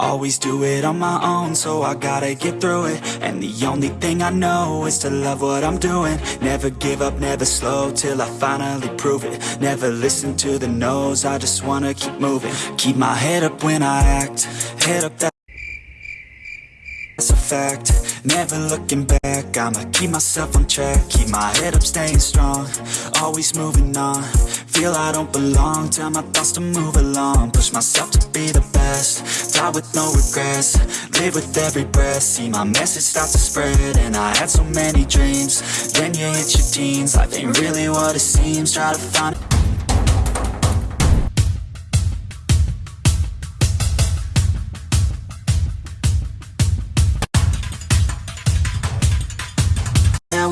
Always do it on my own, so I gotta get through it. And the only thing I know is to love what I'm doing. Never give up, never slow, till I finally prove it. Never listen to the no's, I just wanna keep moving. Keep my head up when I act, head up that that's a fact, never looking back I'ma keep myself on track Keep my head up, staying strong Always moving on. Feel I don't belong Tell my thoughts to move along. Push myself to be the best Die with no regrets Live with every breath. See my message start to spread And I had so many dreams. Then you hit your teens Life ain't really what it seems. Try to find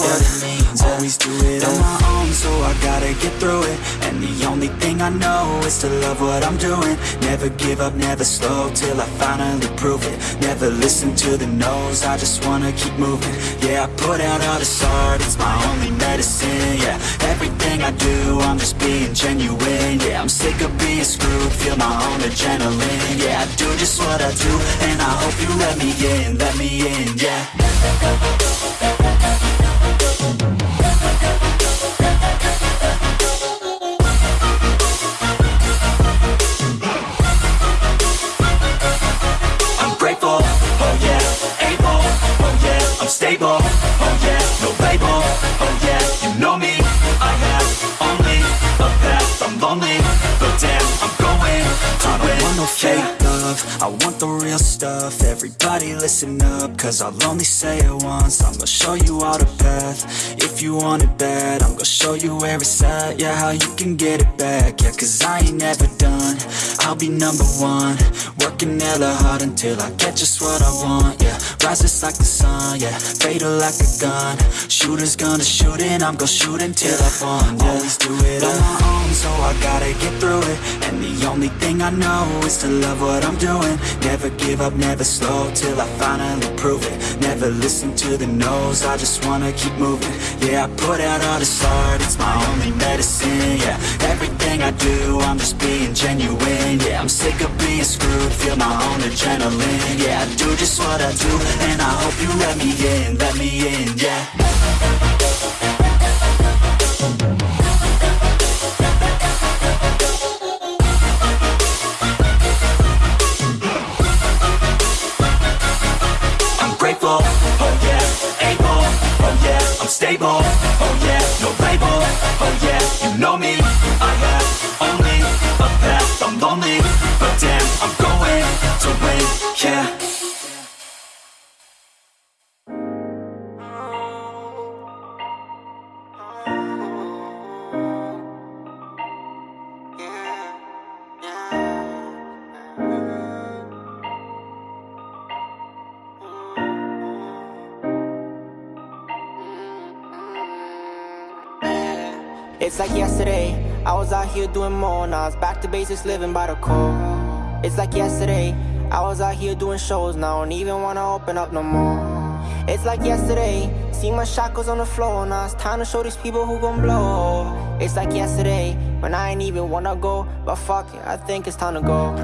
what it means. Always do it on my own, so I gotta get through it. And the only thing I know is to love what I'm doing. Never give up, never slow, till I finally prove it. Never listen to the no's, I just wanna keep moving. Yeah, I put out all this art, it's my only medicine Yeah, everything I do, I'm just being genuine Yeah, I'm sick of being screwed, feel my own adrenaline Yeah, I do just what I do, and I hope you let me in, let me in, yeah I'm stable, oh yeah, no label, oh yeah, you know me, I have only a path, I'm lonely, but damn, I'm going to I don't want no fake love, I want the real stuff, everybody listen up, cause I'll only say it once, I'm gonna show you all the path, if you want it bad, I'm gonna show you where it's at, yeah, how you can get it back, yeah, cause I ain't never done, I'll be number one, working hella hard until I get just what I want, yeah, rises like the sun, yeah, fatal like a gun, shooters gonna shoot and I'm gonna shoot until I fall, yeah. always do it on my own, so I gotta get through it, and the only thing I know is to love what I'm doing, never give up, never slow, till I finally prove it, never listen to the no's, I just wanna keep moving, yeah, I put out all this art, it's my only medicine, yeah, everything I do, I'm just being genuine, yeah, I'm sick of being screwed, feel my own adrenaline, yeah, I do just what I do, and I hope you let me in, let me in, yeah. I'm oh yeah, able, oh yeah, I'm stable, It's like yesterday, I was out here doing more. Now it's back to basics, living by the code. It's like yesterday, I was out here doing shows. Now I don't even wanna open up no more. It's like yesterday, see my shackles on the floor. Now it's time to show these people who gon' blow. It's like yesterday, when I ain't even wanna go. But fuck it, I think it's time to go.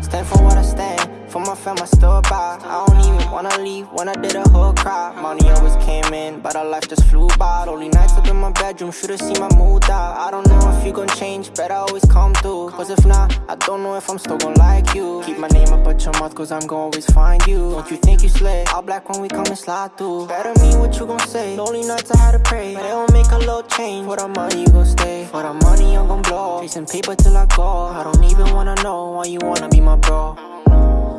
Stand for what I stand, for my fam I still about. I don't even wanna leave when I did a whole crowd. Money always came in, but our life just flew by. Only nights up in my bedroom, should've seen my mood out. I don't know if you gon' change, better always come through. Cause if not, I don't know if I'm still gon' like you. Keep my name up at your mouth, cause I'm gon' always find you. Don't you think you slay? All black when we come and slide through. Better mean what you gon' say. Lonely nights I had to pray, but it don't make a little change. For the money you gon' stay, for the money I'm gon' blow. Chasing paper till I go. I don't even wanna know why you wanna be my bro.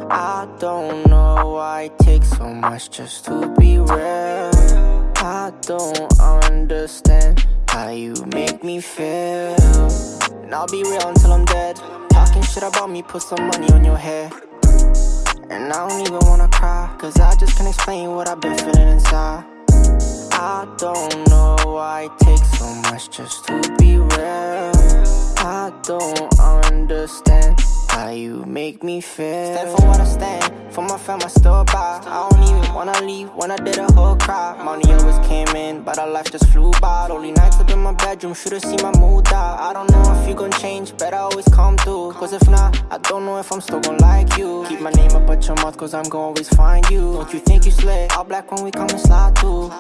I don't know why it takes so much just to be real. I don't understand how you make me feel. And I'll be real until I'm dead. Talking shit about me, put some money on your head. And I don't even wanna cry, cause I just can't explain what I've been feeling inside. I don't know why it takes so much just to be real. I don't understand how you make me feel. Stand for what I stand, for my fam I still by. I don't even wanna leave when I did a whole cry. Money always came in, but our life just flew by. Only nights up in my bedroom, should've seen my mood die. I don't know if you gon' change, better always come through. Cause if not, I don't know if I'm still gon' like you. Keep my name up at your mouth, cause I'm gon' always find you. Don't you think you slick? All black when we come and slide through.